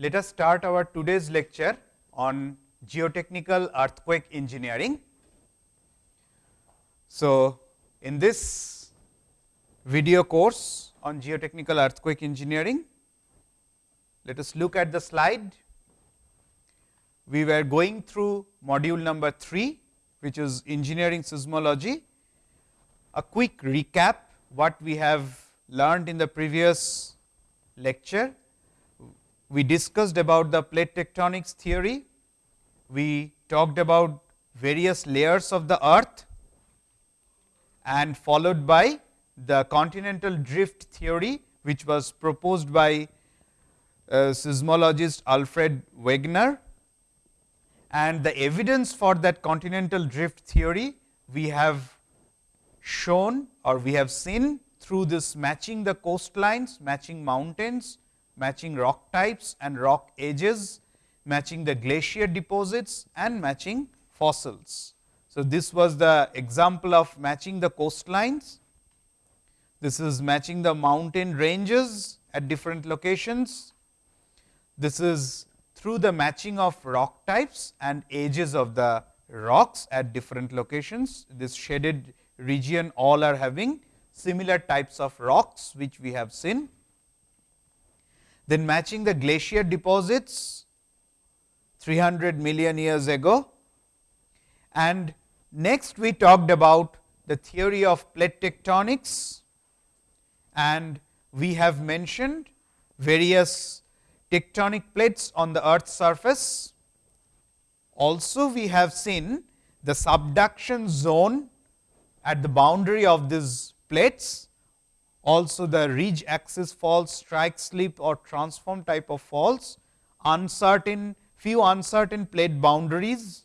let us start our today's lecture on geotechnical earthquake engineering. So, in this video course on geotechnical earthquake engineering, let us look at the slide. We were going through module number 3, which is engineering seismology. A quick recap what we have learned in the previous lecture. We discussed about the plate tectonics theory. We talked about various layers of the earth and followed by the continental drift theory, which was proposed by uh, seismologist Alfred Wegener. And the evidence for that continental drift theory we have shown or we have seen through this matching the coastlines, matching mountains, matching rock types and rock edges, matching the glacier deposits and matching fossils. So, this was the example of matching the coastlines. This is matching the mountain ranges at different locations. This is through the matching of rock types and ages of the rocks at different locations. This shaded region all are having similar types of rocks, which we have seen. Then matching the glacier deposits 300 million years ago. And next we talked about the theory of plate tectonics. And we have mentioned various tectonic plates on the earth's surface. Also we have seen the subduction zone at the boundary of these plates, also the ridge axis faults, strike slip or transform type of faults, uncertain few uncertain plate boundaries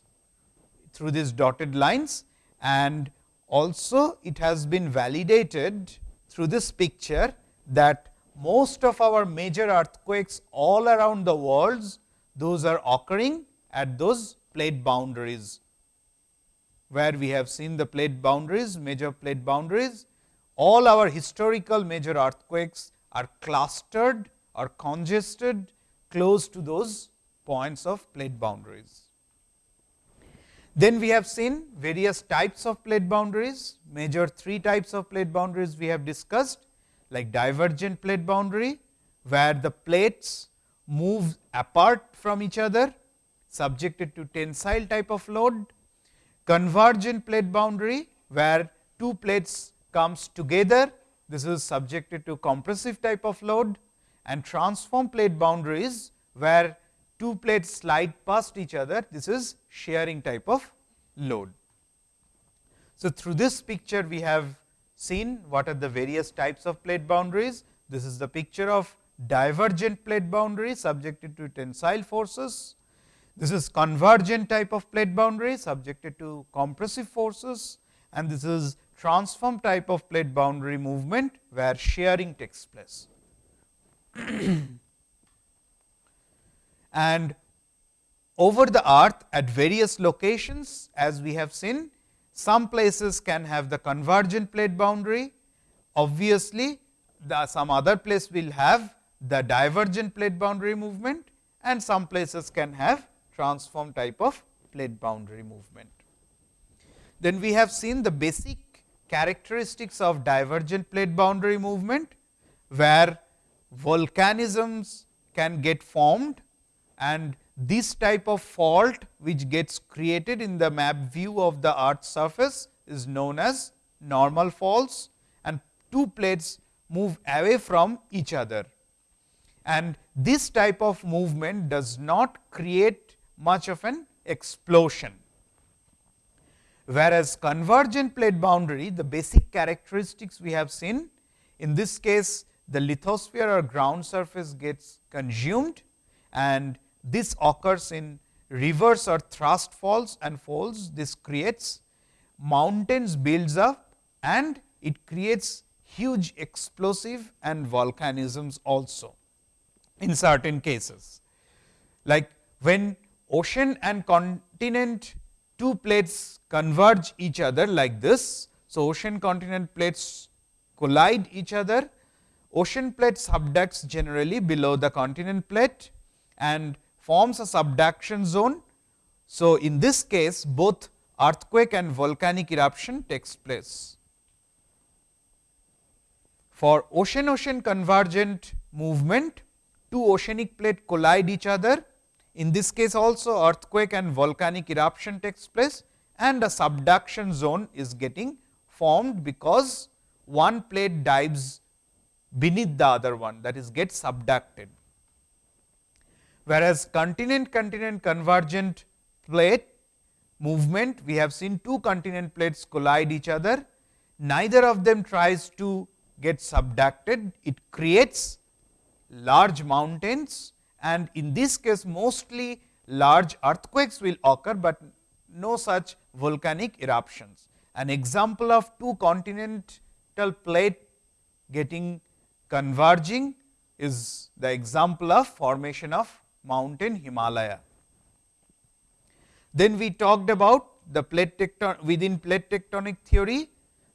through these dotted lines and also it has been validated through this picture that most of our major earthquakes all around the world, those are occurring at those plate boundaries, where we have seen the plate boundaries, major plate boundaries. All our historical major earthquakes are clustered or congested close to those points of plate boundaries. Then we have seen various types of plate boundaries, major three types of plate boundaries we have discussed like divergent plate boundary, where the plates move apart from each other subjected to tensile type of load, convergent plate boundary, where two plates comes together, this is subjected to compressive type of load and transform plate boundaries, where two plates slide past each other, this is shearing type of load. So, through this picture we have seen what are the various types of plate boundaries. This is the picture of divergent plate boundary subjected to tensile forces. This is convergent type of plate boundary subjected to compressive forces and this is transform type of plate boundary movement where shearing takes place. and over the earth at various locations as we have seen some places can have the convergent plate boundary. Obviously, the some other place will have the divergent plate boundary movement and some places can have transform type of plate boundary movement. Then we have seen the basic characteristics of divergent plate boundary movement, where volcanisms can get formed and this type of fault which gets created in the map view of the earth surface is known as normal faults and two plates move away from each other. And this type of movement does not create much of an explosion. Whereas, convergent plate boundary the basic characteristics we have seen in this case the lithosphere or ground surface gets consumed and this occurs in reverse or thrust faults and folds. This creates mountains builds up and it creates huge explosive and volcanisms also in certain cases. Like when ocean and continent two plates converge each other like this. So, ocean continent plates collide each other, ocean plate subducts generally below the continent plate and forms a subduction zone. So, in this case both earthquake and volcanic eruption takes place. For ocean ocean convergent movement, two oceanic plate collide each other. In this case also earthquake and volcanic eruption takes place and a subduction zone is getting formed because one plate dives beneath the other one that is get subducted. Whereas, continent continent convergent plate movement we have seen two continent plates collide each other neither of them tries to get subducted it creates large mountains and in this case mostly large earthquakes will occur, but no such volcanic eruptions. An example of two continental plate getting converging is the example of formation of mountain Himalaya. Then we talked about the plate tecton within plate tectonic theory,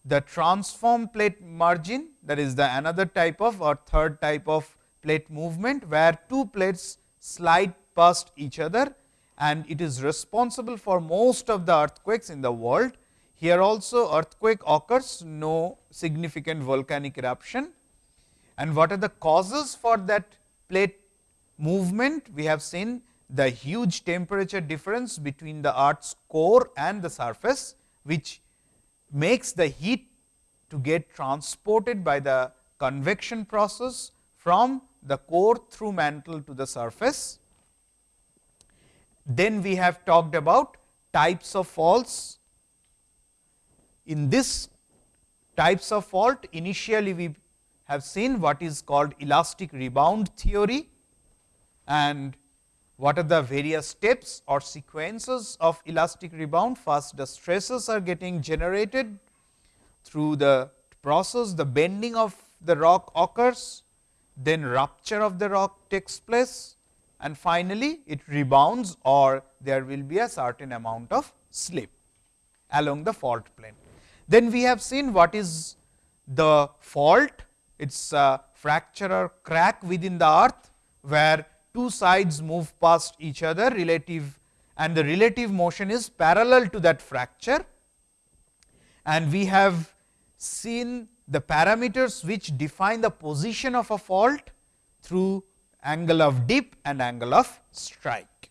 the transform plate margin that is the another type of or third type of plate movement, where two plates slide past each other and it is responsible for most of the earthquakes in the world. Here also earthquake occurs, no significant volcanic eruption. And what are the causes for that plate movement? We have seen the huge temperature difference between the earth's core and the surface, which makes the heat to get transported by the convection process from the core through mantle to the surface. Then we have talked about types of faults. In this types of fault initially we have seen what is called elastic rebound theory and what are the various steps or sequences of elastic rebound. First the stresses are getting generated through the process the bending of the rock occurs then rupture of the rock takes place and finally, it rebounds or there will be a certain amount of slip along the fault plane. Then we have seen what is the fault, it is a fracture or crack within the earth, where two sides move past each other relative and the relative motion is parallel to that fracture. And we have seen the parameters which define the position of a fault through angle of dip and angle of strike.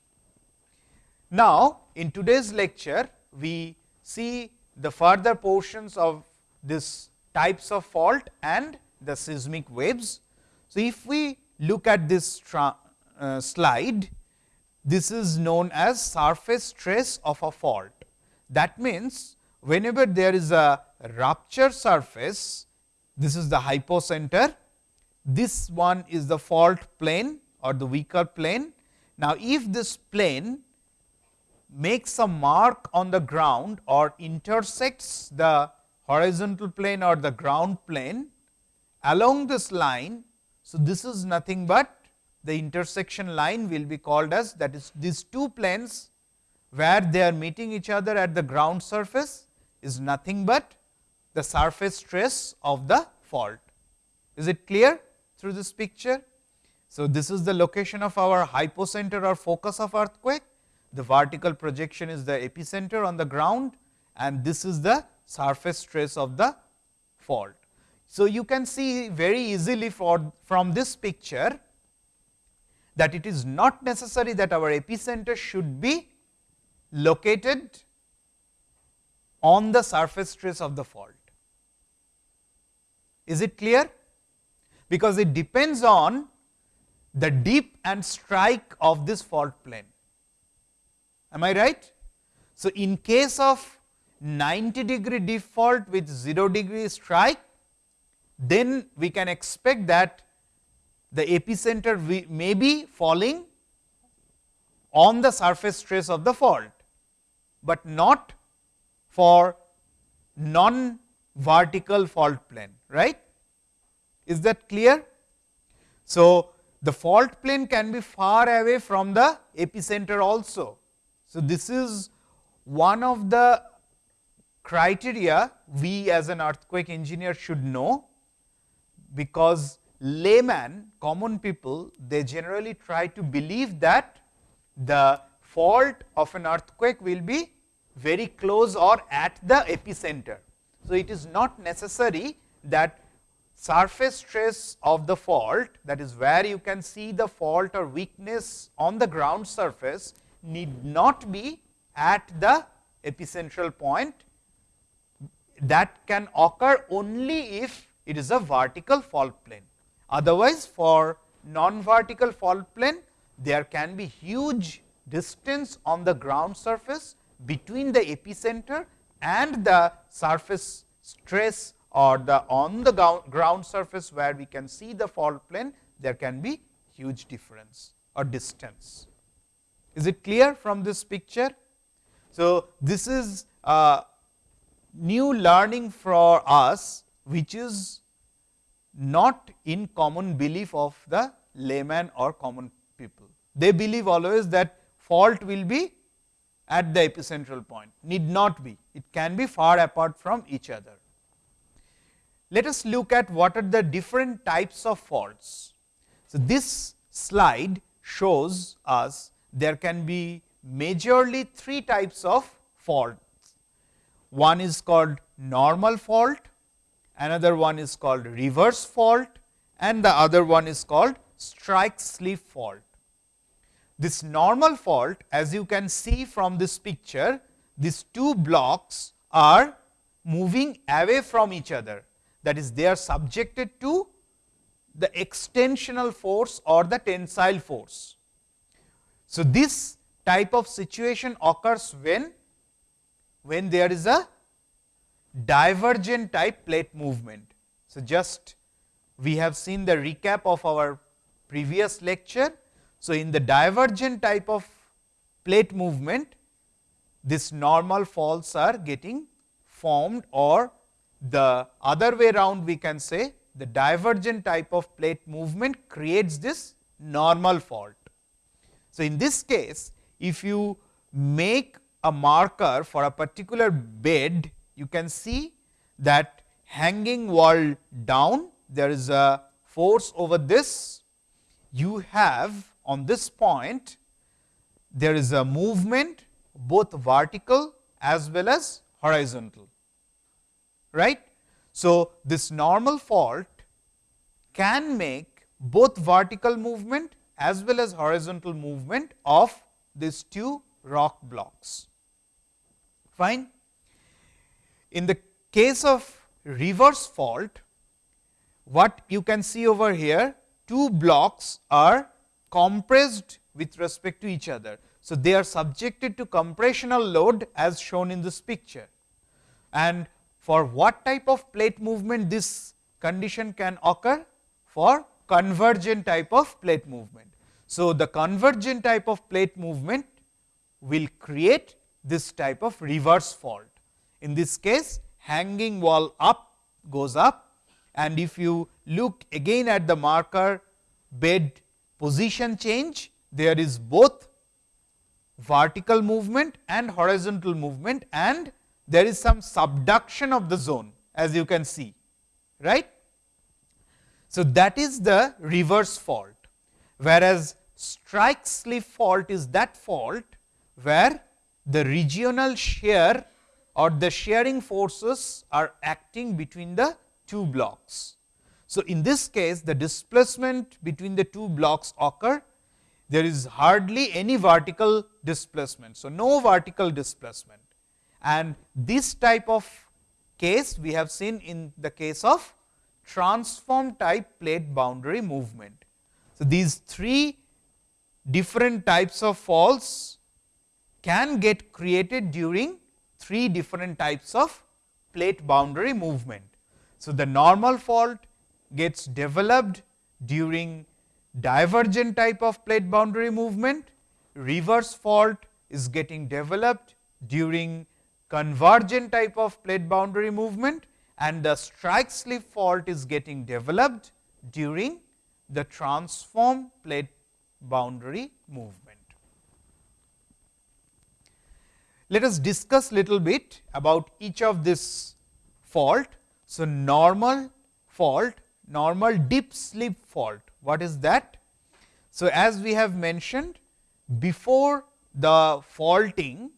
Now, in today's lecture, we see the further portions of this types of fault and the seismic waves. So, if we look at this uh, slide, this is known as surface trace of a fault. That means, whenever there is a rupture surface, this is the hypocenter, this one is the fault plane or the weaker plane. Now, if this plane makes a mark on the ground or intersects the horizontal plane or the ground plane along this line. So, this is nothing but the intersection line will be called as that is these two planes where they are meeting each other at the ground surface is nothing but the surface trace of the fault. Is it clear through this picture? So, this is the location of our hypocenter or focus of earthquake. The vertical projection is the epicenter on the ground and this is the surface trace of the fault. So, you can see very easily for, from this picture that it is not necessary that our epicenter should be located on the surface trace of the fault. Is it clear? Because it depends on the dip and strike of this fault plane. Am I right? So, in case of 90 degree dip fault with 0 degree strike, then we can expect that the epicenter may be falling on the surface trace of the fault, but not for non vertical fault plane right. Is that clear? So, the fault plane can be far away from the epicenter also. So, this is one of the criteria we as an earthquake engineer should know, because layman common people they generally try to believe that the fault of an earthquake will be very close or at the epicenter. So, it is not necessary that surface trace of the fault that is where you can see the fault or weakness on the ground surface need not be at the epicentral point that can occur only if it is a vertical fault plane. Otherwise, for non vertical fault plane there can be huge distance on the ground surface between the epicenter and the surface trace or the on the ground surface where we can see the fault plane there can be huge difference or distance. Is it clear from this picture? So, this is a new learning for us which is not in common belief of the layman or common people. They believe always that fault will be at the epicentral point, need not be, it can be far apart from each other. Let us look at what are the different types of faults. So, this slide shows us there can be majorly three types of faults. One is called normal fault, another one is called reverse fault and the other one is called strike slip fault. This normal fault as you can see from this picture, these two blocks are moving away from each other that is they are subjected to the extensional force or the tensile force. So, this type of situation occurs when, when there is a divergent type plate movement. So, just we have seen the recap of our previous lecture. So, in the divergent type of plate movement, this normal faults are getting formed or the other way round we can say the divergent type of plate movement creates this normal fault. So, in this case if you make a marker for a particular bed you can see that hanging wall down there is a force over this you have on this point there is a movement both vertical as well as horizontal right. So, this normal fault can make both vertical movement as well as horizontal movement of these two rock blocks. Fine. In the case of reverse fault, what you can see over here, two blocks are compressed with respect to each other. So, they are subjected to compressional load as shown in this picture and for what type of plate movement this condition can occur? For convergent type of plate movement. So, the convergent type of plate movement will create this type of reverse fault. In this case hanging wall up goes up and if you look again at the marker bed position change, there is both vertical movement and horizontal movement and there is some subduction of the zone as you can see right. So, that is the reverse fault whereas strike slip fault is that fault where the regional shear or the shearing forces are acting between the two blocks. So, in this case the displacement between the two blocks occur there is hardly any vertical displacement. So, no vertical displacement and this type of case we have seen in the case of transform type plate boundary movement. So, these three different types of faults can get created during three different types of plate boundary movement. So, the normal fault gets developed during divergent type of plate boundary movement, reverse fault is getting developed during convergent type of plate boundary movement and the strike slip fault is getting developed during the transform plate boundary movement. Let us discuss little bit about each of this fault. So, normal fault normal dip slip fault. What is that? So, as we have mentioned before the faulting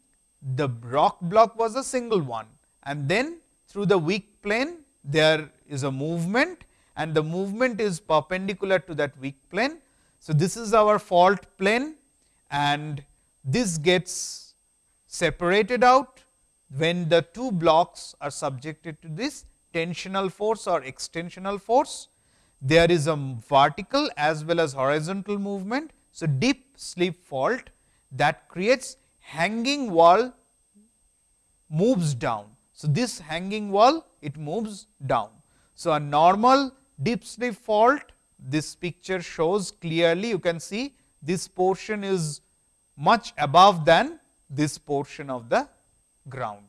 the rock block was a single one and then through the weak plane there is a movement and the movement is perpendicular to that weak plane. So, this is our fault plane and this gets separated out when the two blocks are subjected to this tensional force or extensional force. There is a vertical as well as horizontal movement. So, dip slip fault that creates hanging wall moves down. So, this hanging wall it moves down. So, a normal dip slip fault this picture shows clearly you can see this portion is much above than this portion of the ground.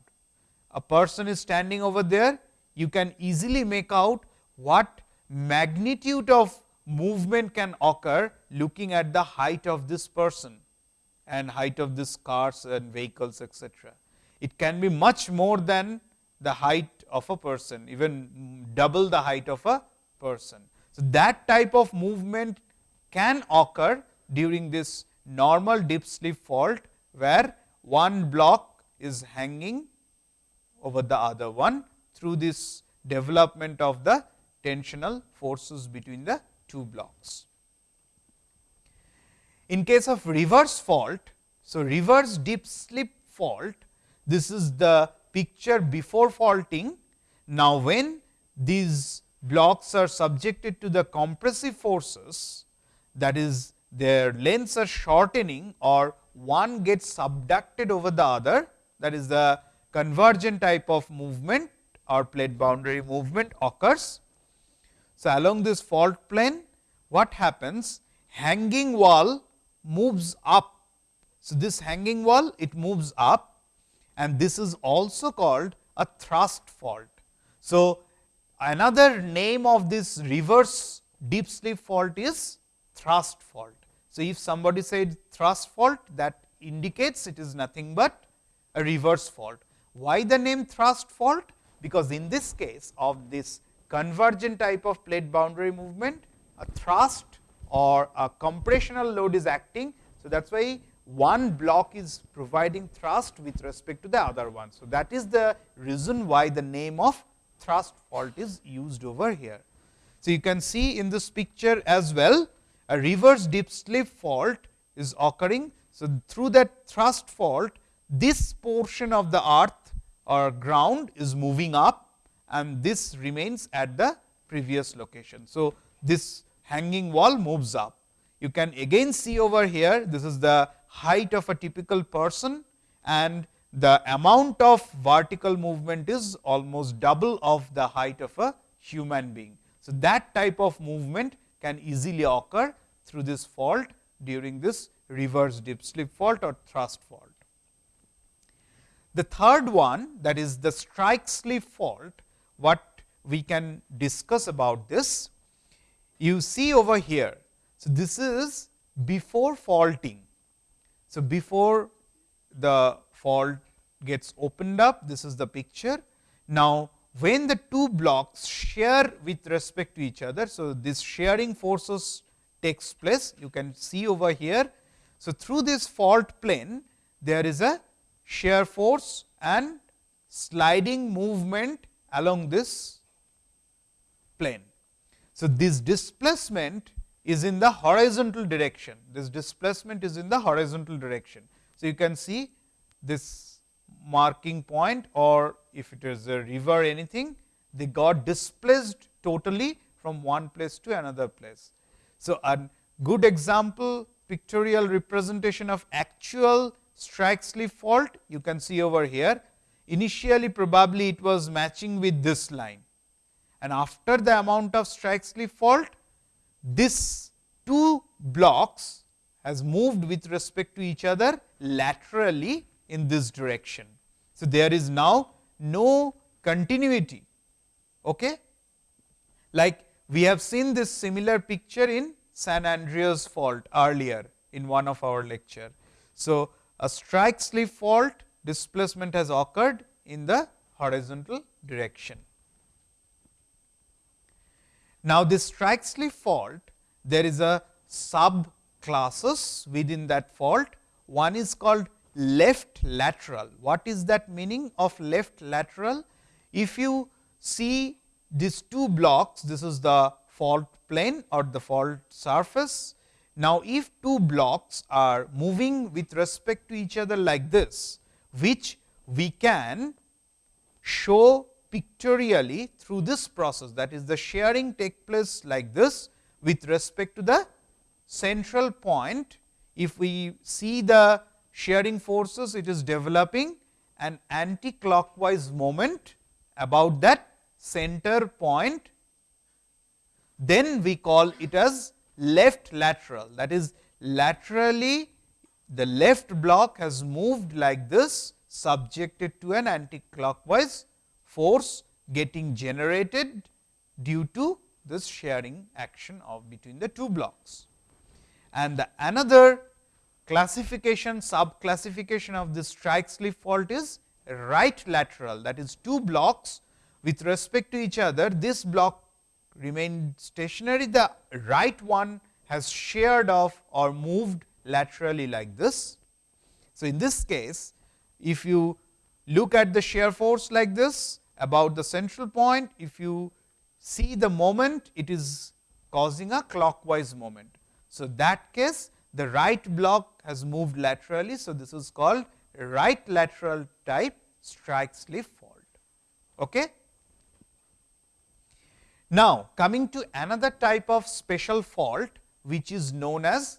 A person is standing over there you can easily make out what magnitude of movement can occur looking at the height of this person and height of this cars and vehicles etc. It can be much more than the height of a person even double the height of a person. So, that type of movement can occur during this normal dip slip fault, where one block is hanging over the other one through this development of the tensional forces between the two blocks. In case of reverse fault, so reverse dip slip fault, this is the picture before faulting. Now, when these blocks are subjected to the compressive forces that is their lengths are shortening or one gets subducted over the other that is the convergent type of movement or plate boundary movement occurs. So, along this fault plane what happens hanging wall moves up. So, this hanging wall it moves up and this is also called a thrust fault. So, another name of this reverse dip slip fault is thrust fault. So, if somebody said thrust fault that indicates it is nothing but a reverse fault. Why the name thrust fault? Because in this case of this convergent type of plate boundary movement, a thrust or a compressional load is acting. So, that is why one block is providing thrust with respect to the other one. So, that is the reason why the name of thrust fault is used over here. So, you can see in this picture as well a reverse dip slip fault is occurring. So, through that thrust fault this portion of the earth or ground is moving up and this remains at the previous location. So, this hanging wall moves up. You can again see over here this is the height of a typical person and the amount of vertical movement is almost double of the height of a human being. So, that type of movement can easily occur through this fault during this reverse dip slip fault or thrust fault. The third one that is the strike slip fault, what we can discuss about this. You see over here. So, this is before faulting. So, before the fault gets opened up, this is the picture. Now, when the two blocks share with respect to each other. So, this shearing forces takes place you can see over here. So, through this fault plane there is a shear force and sliding movement along this plane. So, this displacement is in the horizontal direction, this displacement is in the horizontal direction. So, you can see this marking point or if it is a river anything, they got displaced totally from one place to another place. So, a good example pictorial representation of actual strike slip fault you can see over here. Initially probably it was matching with this line and after the amount of strike slip fault this two blocks has moved with respect to each other laterally in this direction. So, there is now no continuity. Okay? Like we have seen this similar picture in San Andreas fault earlier in one of our lecture. So, a strike slip fault displacement has occurred in the horizontal direction. Now, this strike slip fault there is a sub classes within that fault. One is called left lateral. What is that meaning of left lateral? If you see these two blocks, this is the fault plane or the fault surface. Now, if two blocks are moving with respect to each other like this, which we can show pictorially through this process that is the shearing take place like this with respect to the central point. If we see the shearing forces, it is developing an anti-clockwise moment about that center point. Then we call it as left lateral that is laterally the left block has moved like this subjected to an anti-clockwise force getting generated due to this shearing action of between the two blocks. And the another classification sub classification of this strike slip fault is right lateral that is two blocks with respect to each other this block remained stationary the right one has sheared off or moved laterally like this. So, in this case if you look at the shear force like this about the central point if you see the moment it is causing a clockwise moment. So, that case the right block has moved laterally. So, this is called right lateral type strike slip fault. Okay. Now, coming to another type of special fault which is known as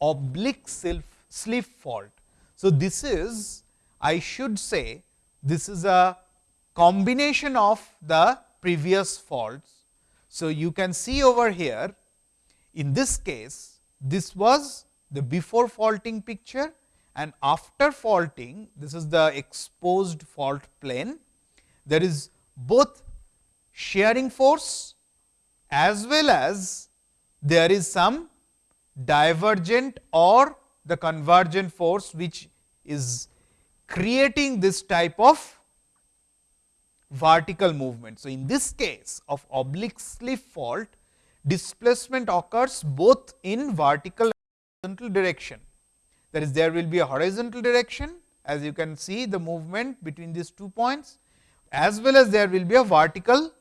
oblique slip fault. So, this is I should say this is a combination of the previous faults. So, you can see over here in this case this was the before faulting picture and after faulting this is the exposed fault plane. There is both shearing force as well as there is some divergent or the convergent force which is creating this type of vertical movement. So, in this case of oblique slip fault displacement occurs both in vertical and horizontal direction. That is there will be a horizontal direction as you can see the movement between these two points as well as there will be a vertical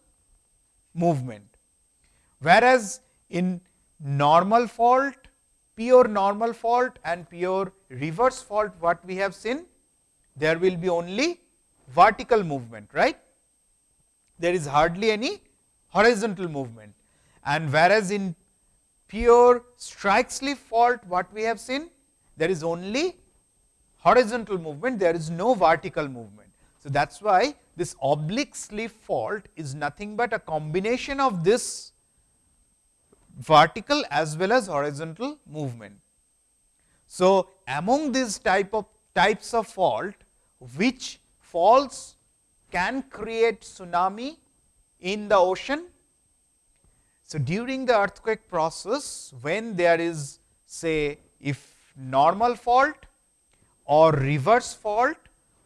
movement. Whereas, in normal fault, pure normal fault and pure reverse fault what we have seen, there will be only vertical movement, right. There is hardly any horizontal movement and whereas, in pure strike slip fault what we have seen, there is only horizontal movement, there is no vertical movement. So, that is why this oblique slip fault is nothing but a combination of this vertical as well as horizontal movement. So, among these type of types of fault which faults can create tsunami in the ocean. So, during the earthquake process when there is say if normal fault or reverse fault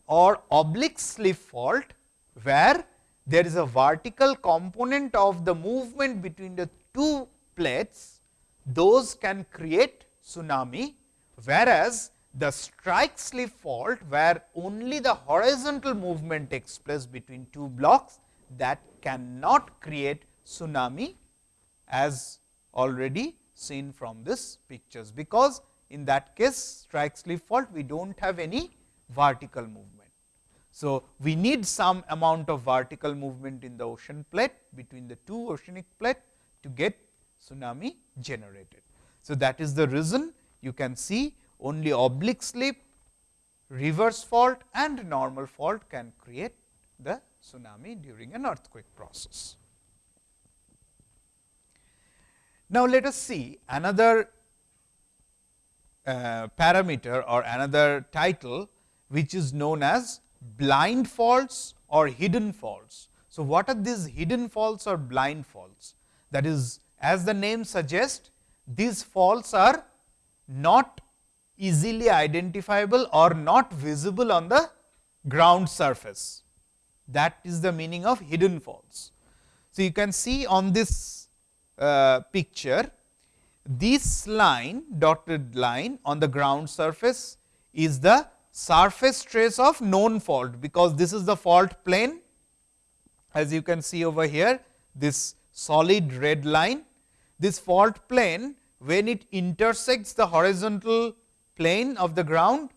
or oblique slip fault where there is a vertical component of the movement between the two plates, those can create tsunami, whereas the strike slip fault where only the horizontal movement takes place between two blocks that cannot create tsunami as already seen from this pictures, because in that case strike slip fault we do not have any vertical movement. So, we need some amount of vertical movement in the ocean plate between the two oceanic plate to get tsunami generated. So, that is the reason you can see only oblique slip, reverse fault and normal fault can create the tsunami during an earthquake process. Now, let us see another uh, parameter or another title which is known as blind faults or hidden faults. So, what are these hidden faults or blind faults? That is as the name suggests, these faults are not easily identifiable or not visible on the ground surface. That is the meaning of hidden faults. So, you can see on this uh, picture, this line dotted line on the ground surface is the surface trace of known fault, because this is the fault plane as you can see over here this solid red line. This fault plane when it intersects the horizontal plane of the ground,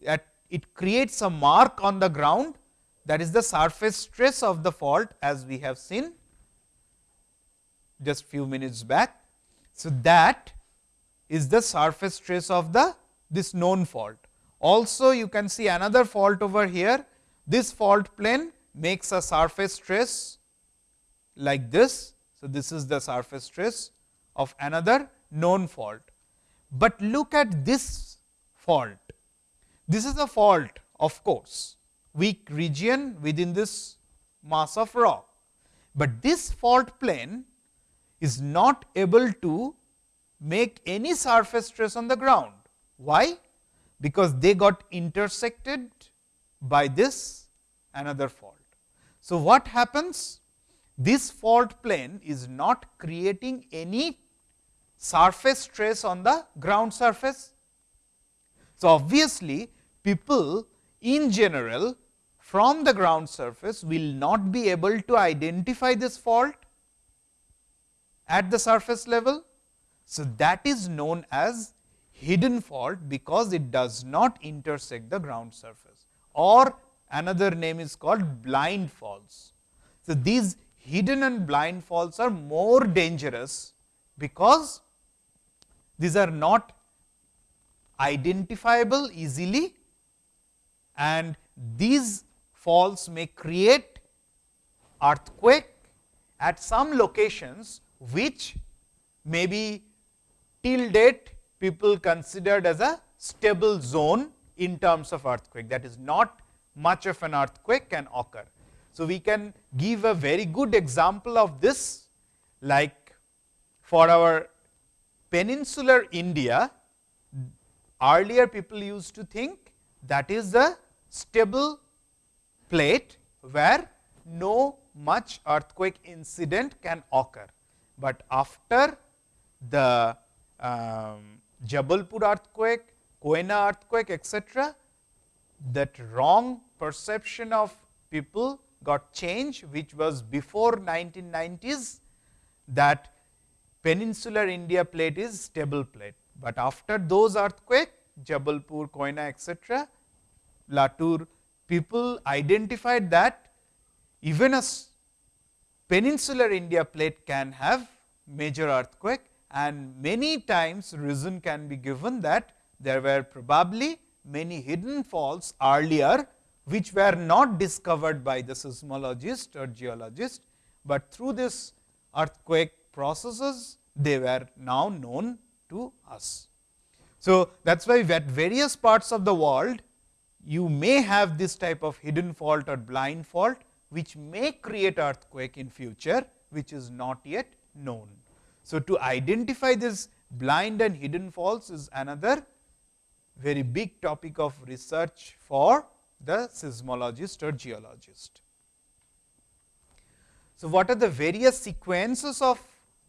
it creates a mark on the ground that is the surface trace of the fault as we have seen just few minutes back. So, that is the surface trace of the this known fault. Also you can see another fault over here, this fault plane makes a surface trace like this. So, this is the surface trace of another known fault. But look at this fault, this is a fault of course, weak region within this mass of rock, but this fault plane is not able to make any surface trace on the ground. Why? Because they got intersected by this another fault. So, what happens? This fault plane is not creating any surface trace on the ground surface. So, obviously, people in general from the ground surface will not be able to identify this fault at the surface level. So, that is known as hidden fault, because it does not intersect the ground surface or another name is called blind faults. So, these hidden and blind faults are more dangerous, because these are not identifiable easily and these faults may create earthquake at some locations, which may be till date people considered as a stable zone in terms of earthquake that is not much of an earthquake can occur. So, we can give a very good example of this like for our peninsular India earlier people used to think that is the stable plate where no much earthquake incident can occur, but after the um, Jabalpur earthquake, Koyna earthquake etc., that wrong perception of people got changed which was before 1990s that peninsular India plate is stable plate. But after those earthquake Jabalpur, Koyna etc., Latur people identified that even a peninsular India plate can have major earthquake and many times reason can be given that there were probably many hidden faults earlier, which were not discovered by the seismologist or geologist, but through this earthquake processes they were now known to us. So, that is why at various parts of the world you may have this type of hidden fault or blind fault, which may create earthquake in future, which is not yet known. So, to identify this blind and hidden faults is another very big topic of research for the seismologist or geologist. So, what are the various sequences of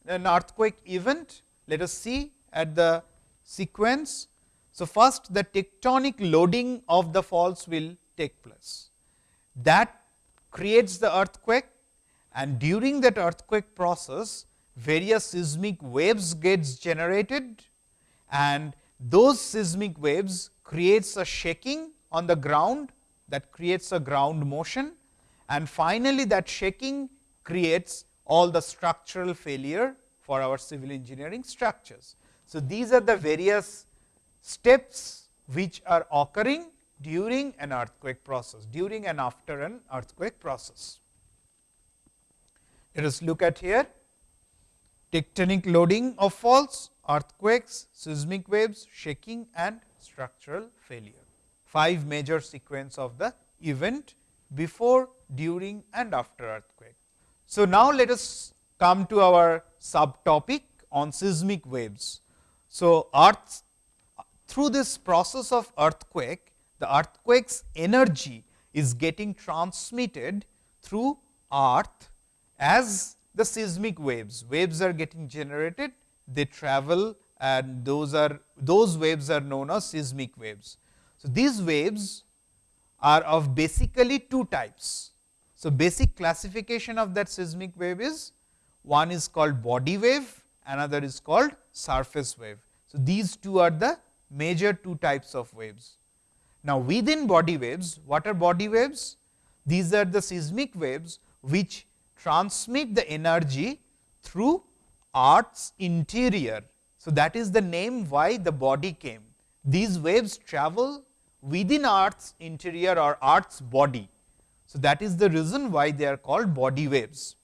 an earthquake event? Let us see at the sequence. So, first the tectonic loading of the faults will take place. That creates the earthquake and during that earthquake process, various seismic waves gets generated and those seismic waves creates a shaking on the ground that creates a ground motion and finally, that shaking creates all the structural failure for our civil engineering structures. So, these are the various steps which are occurring during an earthquake process, during and after an earthquake process. Let us look at here tectonic loading of faults, earthquakes, seismic waves, shaking and structural failure. Five major sequence of the event before, during and after earthquake. So, now let us come to our subtopic on seismic waves. So, earth through this process of earthquake, the earthquake's energy is getting transmitted through earth as the seismic waves. Waves are getting generated, they travel and those are those waves are known as seismic waves. So, these waves are of basically two types. So, basic classification of that seismic wave is one is called body wave, another is called surface wave. So, these two are the major two types of waves. Now, within body waves, what are body waves? These are the seismic waves, which transmit the energy through earth's interior. So, that is the name why the body came. These waves travel within earth's interior or earth's body. So, that is the reason why they are called body waves.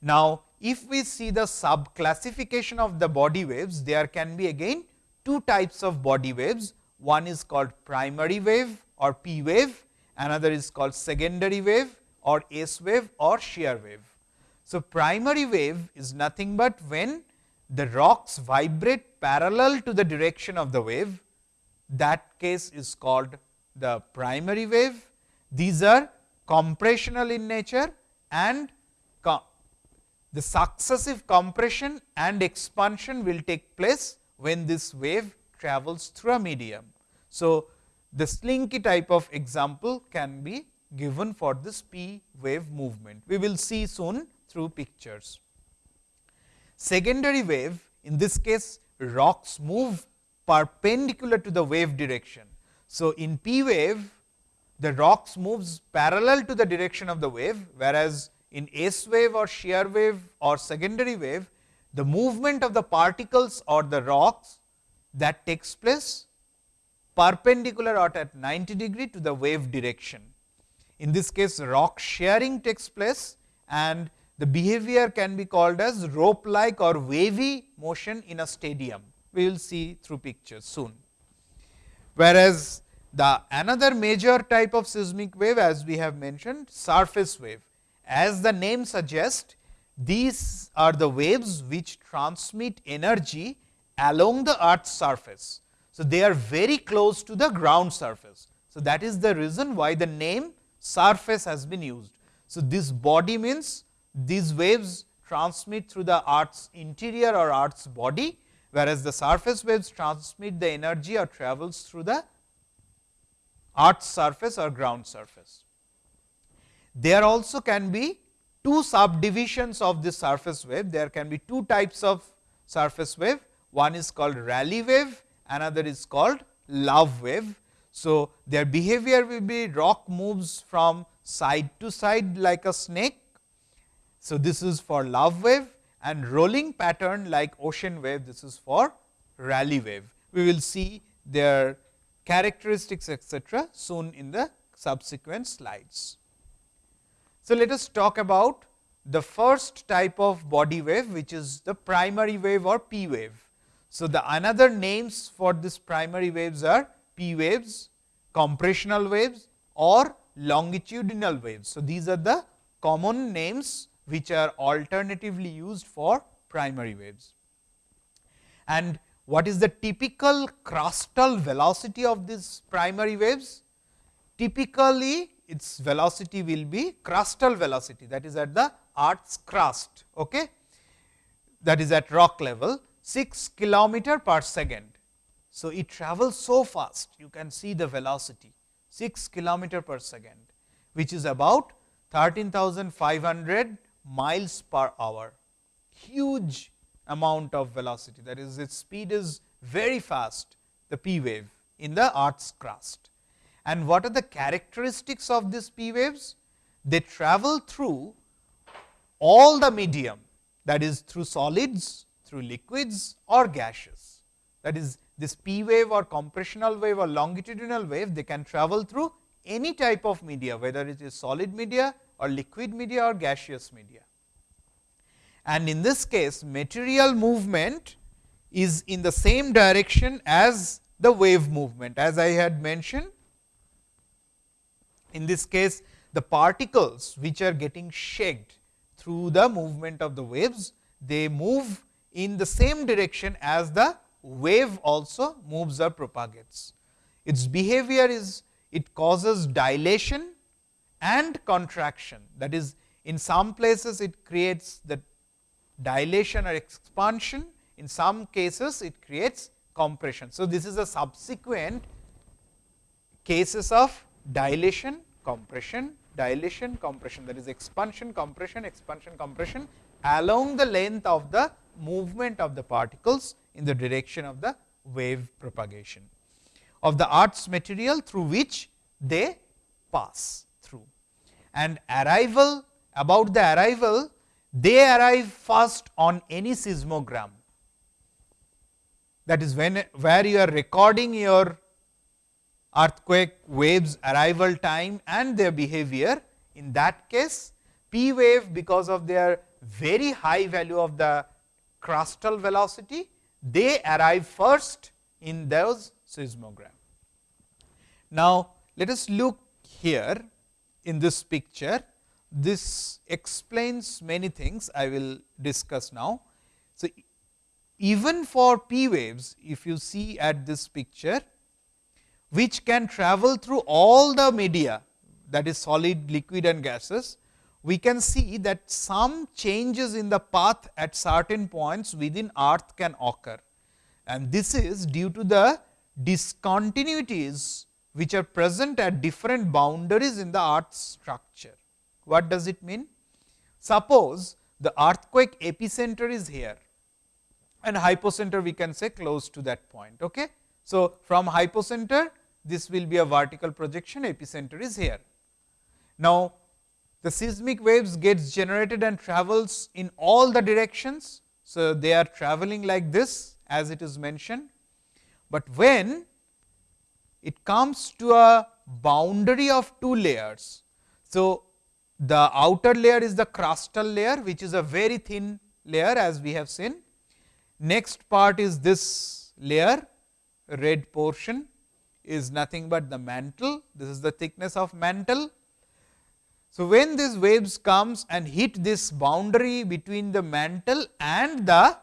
Now, if we see the sub classification of the body waves, there can be again two types of body waves. One is called primary wave or P wave, another is called secondary wave or S wave or shear wave. So, primary wave is nothing but when the rocks vibrate parallel to the direction of the wave, that case is called the primary wave. These are compressional in nature and the successive compression and expansion will take place when this wave travels through a medium. So, the slinky type of example can be given for this P wave movement. We will see soon through pictures. Secondary wave in this case rocks move perpendicular to the wave direction. So, in P wave the rocks moves parallel to the direction of the wave, whereas in S wave or shear wave or secondary wave the movement of the particles or the rocks that takes place perpendicular or at 90 degree to the wave direction. In this case rock shearing takes place and the behavior can be called as rope like or wavy motion in a stadium. We will see through pictures soon. Whereas, the another major type of seismic wave as we have mentioned surface wave. As the name suggests, these are the waves which transmit energy along the earth's surface. So, they are very close to the ground surface. So, that is the reason why the name surface has been used. So, this body means these waves transmit through the earth's interior or earth's body, whereas the surface waves transmit the energy or travels through the earth's surface or ground surface. There also can be two subdivisions of this surface wave. There can be two types of surface wave. One is called Rayleigh wave, another is called love wave. So, their behavior will be rock moves from side to side like a snake. So, this is for love wave and rolling pattern like ocean wave, this is for Rayleigh wave. We will see their characteristics etcetera soon in the subsequent slides. So, let us talk about the first type of body wave which is the primary wave or P wave. So, the another names for this primary waves are P waves, compressional waves or longitudinal waves. So, these are the common names which are alternatively used for primary waves. And what is the typical crustal velocity of these primary waves? Typically its velocity will be crustal velocity that is at the earth's crust okay? that is at rock level 6 kilometer per second. So, it travels so fast you can see the velocity 6 kilometer per second which is about 13,500 miles per hour huge amount of velocity that is its speed is very fast the P wave in the earth's crust. And what are the characteristics of these P waves? They travel through all the medium that is through solids, through liquids or gaseous. That is this P wave or compressional wave or longitudinal wave, they can travel through any type of media, whether it is solid media or liquid media or gaseous media. And in this case, material movement is in the same direction as the wave movement. As I had mentioned, in this case, the particles which are getting shaked through the movement of the waves, they move in the same direction as the wave also moves or propagates. Its behavior is it causes dilation and contraction that is In some places it creates the dilation or expansion, in some cases it creates compression. So, this is a subsequent cases of dilation, compression, dilation, compression that is expansion, compression, expansion, compression along the length of the movement of the particles in the direction of the wave propagation of the earth's material through which they pass through. And arrival about the arrival, they arrive first on any seismogram. That is when where you are recording your earthquake waves arrival time and their behavior. In that case, P wave because of their very high value of the crustal velocity, they arrive first in those seismogram. Now, let us look here in this picture. This explains many things I will discuss now. So, even for P waves, if you see at this picture, which can travel through all the media that is solid, liquid and gases, we can see that some changes in the path at certain points within earth can occur. And this is due to the discontinuities which are present at different boundaries in the earth's structure. What does it mean? Suppose the earthquake epicenter is here and hypocenter we can say close to that point. Okay? So, from hypocenter this will be a vertical projection epicenter is here. Now, the seismic waves gets generated and travels in all the directions. So, they are traveling like this as it is mentioned, but when it comes to a boundary of two layers. So, the outer layer is the crustal layer which is a very thin layer as we have seen. Next part is this layer red portion is nothing but the mantle, this is the thickness of mantle. So, when these waves comes and hit this boundary between the mantle and the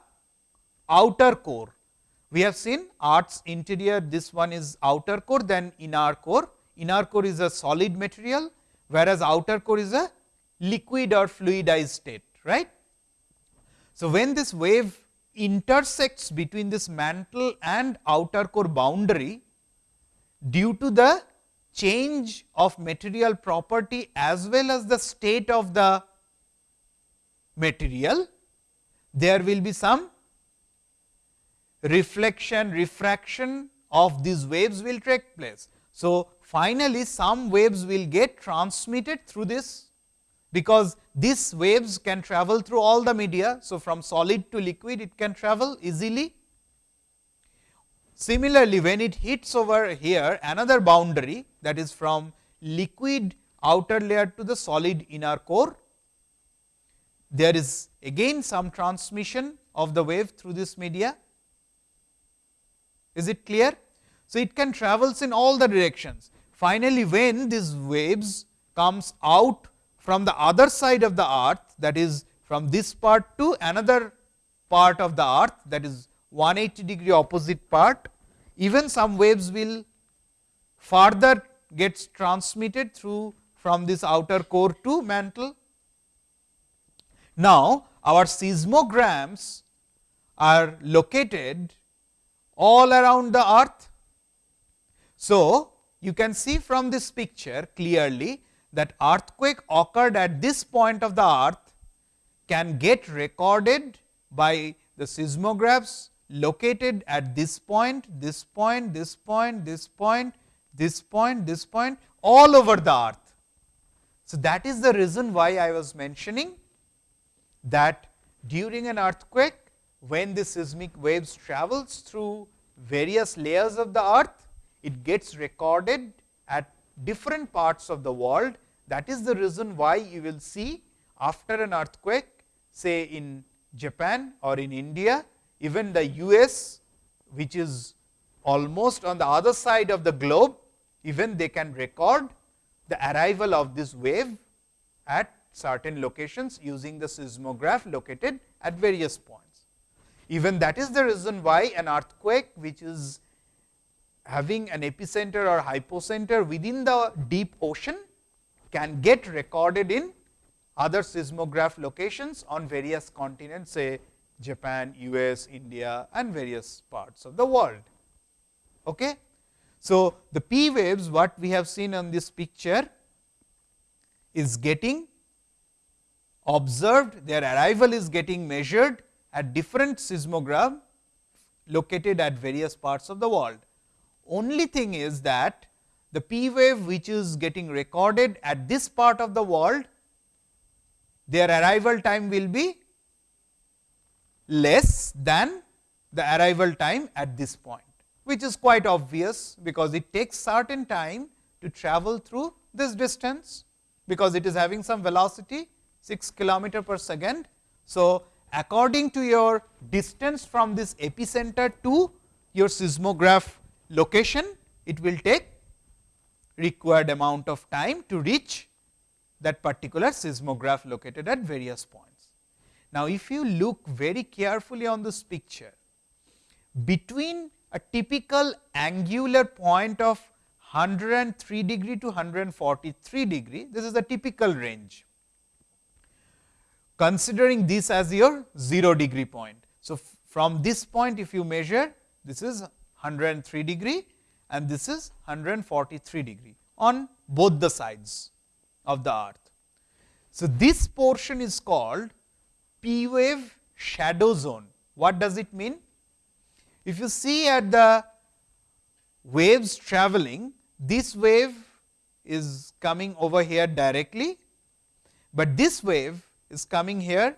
outer core, we have seen earth's interior this one is outer core then inner core, inner core is a solid material whereas outer core is a liquid or fluidized state right. So, when this wave intersects between this mantle and outer core boundary due to the change of material property as well as the state of the material, there will be some reflection, refraction of these waves will take place. So, finally, some waves will get transmitted through this, because these waves can travel through all the media. So, from solid to liquid it can travel easily Similarly, when it hits over here another boundary that is from liquid outer layer to the solid inner core, there is again some transmission of the wave through this media. Is it clear? So, it can travels in all the directions. Finally, when these waves comes out from the other side of the earth that is from this part to another part of the earth that is 180 degree opposite part, even some waves will further gets transmitted through from this outer core to mantle. Now, our seismograms are located all around the earth. So, you can see from this picture clearly that earthquake occurred at this point of the earth can get recorded by the seismographs located at this point, this point, this point, this point, this point, this point all over the earth. So, that is the reason why I was mentioning that during an earthquake when the seismic waves travels through various layers of the earth, it gets recorded at different parts of the world. That is the reason why you will see after an earthquake say in Japan or in India, even the US which is almost on the other side of the globe, even they can record the arrival of this wave at certain locations using the seismograph located at various points. Even that is the reason why an earthquake which is having an epicenter or hypocenter within the deep ocean can get recorded in other seismograph locations on various continents say Japan, US, India and various parts of the world. Okay? So, the P waves what we have seen on this picture is getting observed, their arrival is getting measured at different seismograph located at various parts of the world. Only thing is that the P wave which is getting recorded at this part of the world, their arrival time will be less than the arrival time at this point, which is quite obvious, because it takes certain time to travel through this distance, because it is having some velocity 6 kilometer per second. So, according to your distance from this epicenter to your seismograph location, it will take required amount of time to reach that particular seismograph located at various points. Now, if you look very carefully on this picture, between a typical angular point of 103 degree to 143 degree, this is the typical range considering this as your 0 degree point. So, from this point if you measure this is 103 degree and this is 143 degree on both the sides of the earth. So, this portion is called P wave shadow zone. What does it mean? If you see at the waves traveling, this wave is coming over here directly, but this wave is coming here,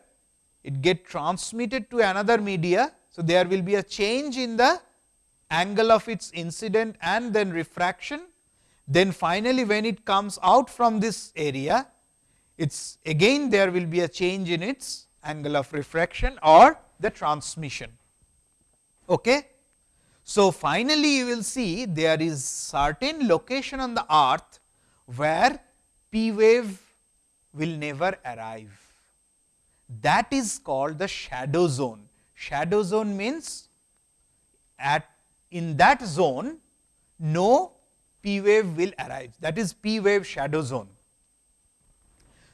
it get transmitted to another media. So, there will be a change in the angle of its incident and then refraction. Then finally, when it comes out from this area, it's again there will be a change in its angle of refraction or the transmission. Okay? So, finally, you will see there is certain location on the earth where P wave will never arrive that is called the shadow zone. Shadow zone means at in that zone no P wave will arrive that is P wave shadow zone.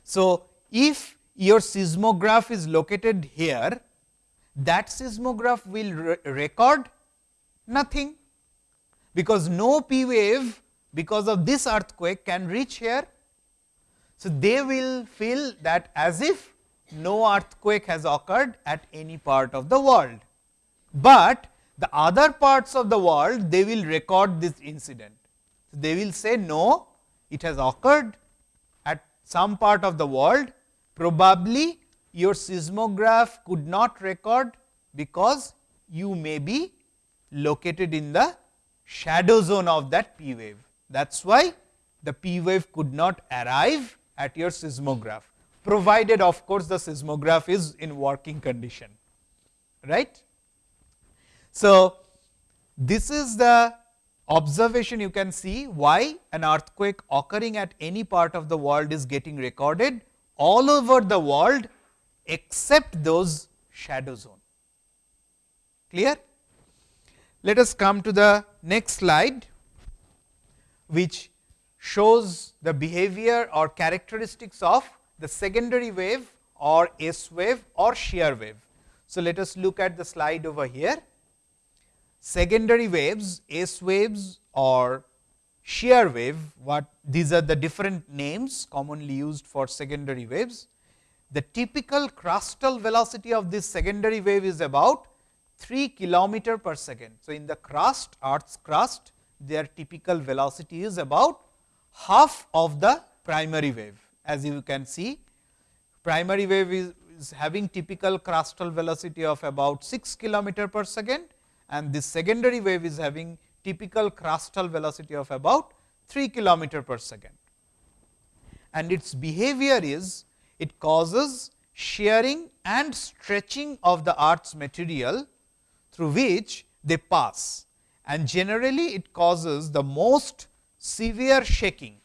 So, if your seismograph is located here that seismograph will re record nothing because no P wave because of this earthquake can reach here. So, they will feel that as if no earthquake has occurred at any part of the world, but the other parts of the world they will record this incident. They will say no, it has occurred at some part of the world, probably your seismograph could not record, because you may be located in the shadow zone of that P wave. That is why the P wave could not arrive at your seismograph provided of course, the seismograph is in working condition. right? So, this is the observation you can see why an earthquake occurring at any part of the world is getting recorded all over the world except those shadow zone. Clear? Let us come to the next slide, which shows the behavior or characteristics of the secondary wave or S wave or shear wave. So, let us look at the slide over here. Secondary waves, S waves or shear wave, what these are the different names commonly used for secondary waves. The typical crustal velocity of this secondary wave is about 3 kilometer per second. So, in the crust earth's crust their typical velocity is about half of the primary wave as you can see primary wave is, is having typical crustal velocity of about 6 kilometer per second and this secondary wave is having typical crustal velocity of about 3 kilometer per second. And its behavior is it causes shearing and stretching of the earth's material through which they pass and generally it causes the most severe shaking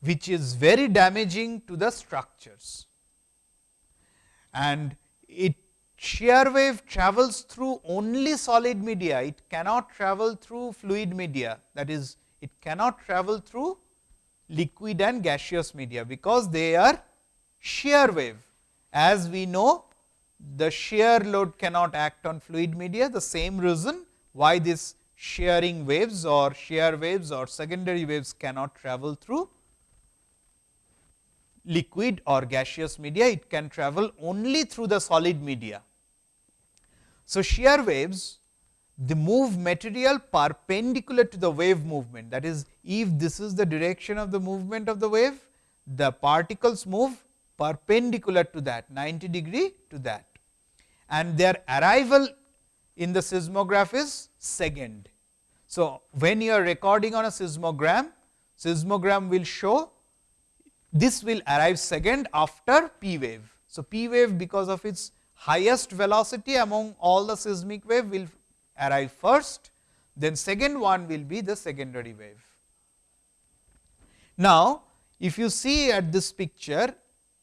which is very damaging to the structures. And it shear wave travels through only solid media, it cannot travel through fluid media that is it cannot travel through liquid and gaseous media, because they are shear wave. As we know the shear load cannot act on fluid media, the same reason why this shearing waves or shear waves or secondary waves cannot travel through liquid or gaseous media, it can travel only through the solid media. So, shear waves they move material perpendicular to the wave movement that is if this is the direction of the movement of the wave the particles move perpendicular to that 90 degree to that and their arrival in the seismograph is second. So, when you are recording on a seismogram, seismogram will show this will arrive second after P wave. So, P wave because of its highest velocity among all the seismic wave will arrive first, then second one will be the secondary wave. Now, if you see at this picture,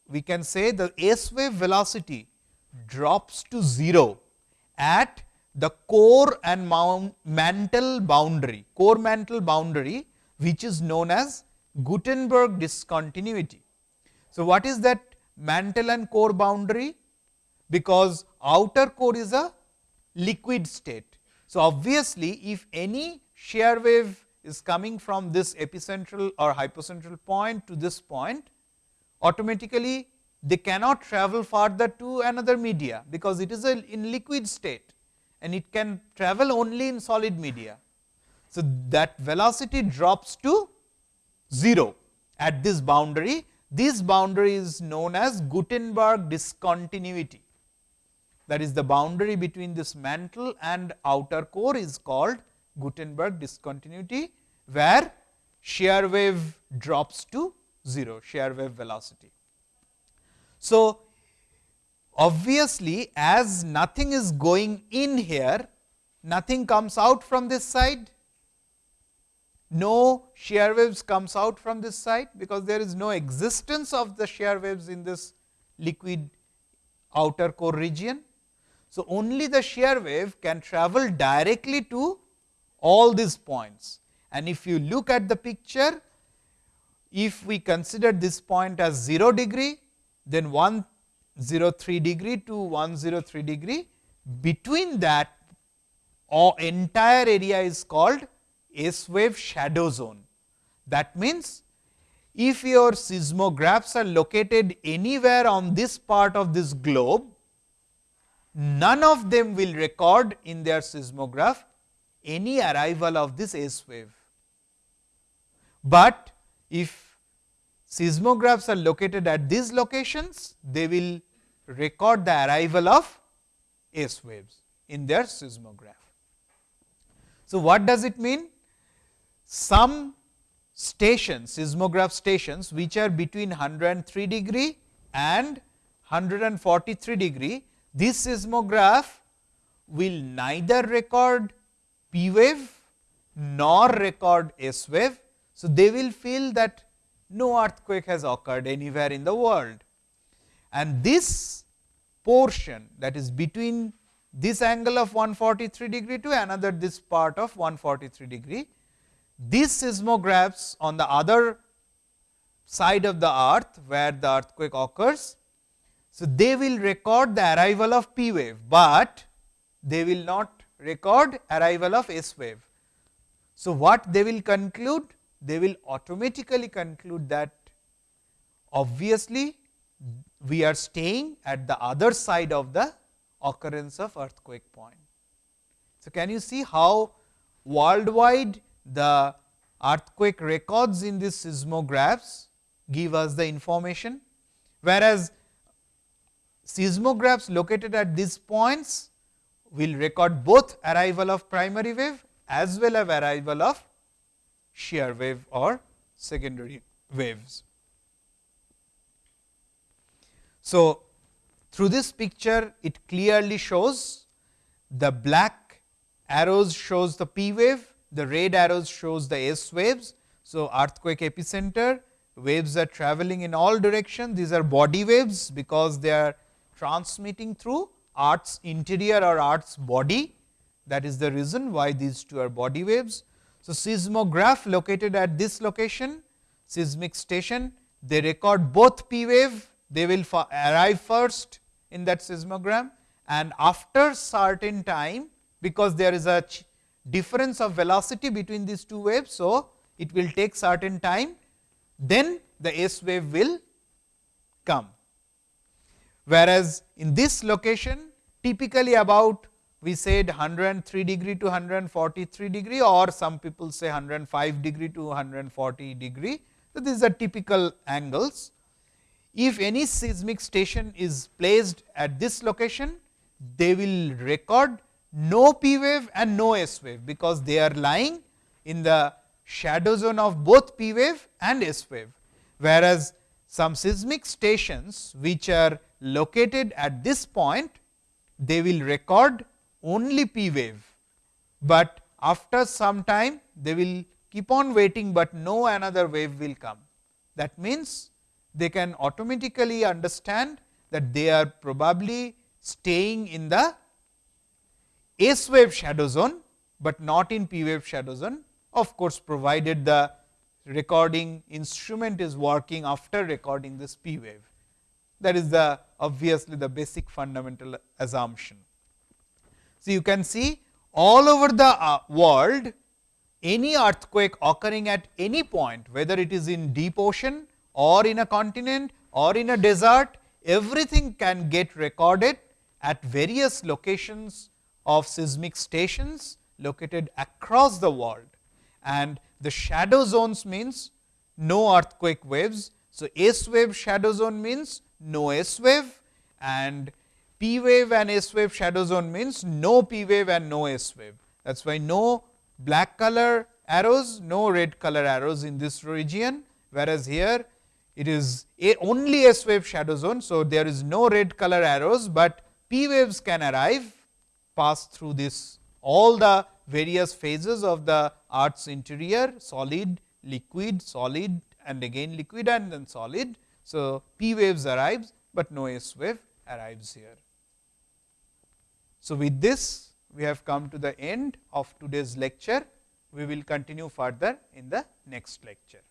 we can say the S wave velocity drops to 0 at the core and mantle boundary, core mantle boundary which is known as Gutenberg discontinuity. So, what is that mantle and core boundary? Because outer core is a liquid state. So, obviously, if any shear wave is coming from this epicentral or hypocentral point to this point, automatically they cannot travel further to another media, because it is a in liquid state and it can travel only in solid media. So, that velocity drops to 0 at this boundary. This boundary is known as Gutenberg discontinuity. That is the boundary between this mantle and outer core is called Gutenberg discontinuity, where shear wave drops to 0, shear wave velocity. So, obviously, as nothing is going in here, nothing comes out from this side, no shear waves comes out from this side, because there is no existence of the shear waves in this liquid outer core region. So, only the shear wave can travel directly to all these points and if you look at the picture, if we consider this point as 0 degree, then 103 degree to 103 degree between that or entire area is called S wave shadow zone. That means, if your seismographs are located anywhere on this part of this globe, none of them will record in their seismograph any arrival of this S wave. But if seismographs are located at these locations, they will record the arrival of S waves in their seismograph. So, what does it mean? Some stations, seismograph stations which are between 103 degree and 143 degree, this seismograph will neither record P wave nor record S wave. So, they will feel that no earthquake has occurred anywhere in the world and this portion that is between this angle of 143 degree to another this part of 143 degree. These seismographs on the other side of the earth where the earthquake occurs. So, they will record the arrival of P wave, but they will not record arrival of S wave. So, what they will conclude? They will automatically conclude that obviously, we are staying at the other side of the occurrence of earthquake point. So, can you see how worldwide the earthquake records in these seismographs give us the information, whereas seismographs located at these points will record both arrival of primary wave as well as arrival of shear wave or secondary waves. So, through this picture it clearly shows the black arrows shows the P wave, the red arrows shows the S waves. So, earthquake epicenter waves are traveling in all directions, these are body waves because they are transmitting through earth's interior or earth's body that is the reason why these two are body waves. So, seismograph located at this location seismic station they record both P wave they will arrive first in that seismogram and after certain time because there is a difference of velocity between these two waves. So, it will take certain time then the S wave will come. Whereas, in this location typically about we said 103 degree to 143 degree or some people say 105 degree to 140 degree. So, these are typical angles. If any seismic station is placed at this location, they will record no P wave and no S wave, because they are lying in the shadow zone of both P wave and S wave. Whereas, some seismic stations which are located at this point, they will record only P wave, but after some time they will keep on waiting, but no another wave will come. That means, they can automatically understand that they are probably staying in the S wave shadow zone, but not in P wave shadow zone of course, provided the recording instrument is working after recording this P wave. That is the obviously the basic fundamental assumption. So, you can see all over the uh, world any earthquake occurring at any point whether it is in deep ocean or in a continent or in a desert everything can get recorded at various locations of seismic stations located across the world and the shadow zones means no earthquake waves. So, S wave shadow zone means no S wave and P wave and S wave shadow zone means no P wave and no S wave. That is why no black color arrows, no red color arrows in this region, whereas here it is only S wave shadow zone. So, there is no red color arrows, but P waves can arrive pass through this all the various phases of the earth's interior solid, liquid, solid and again liquid and then solid. So, P waves arrives, but no S wave arrives here. So, with this we have come to the end of today's lecture. We will continue further in the next lecture.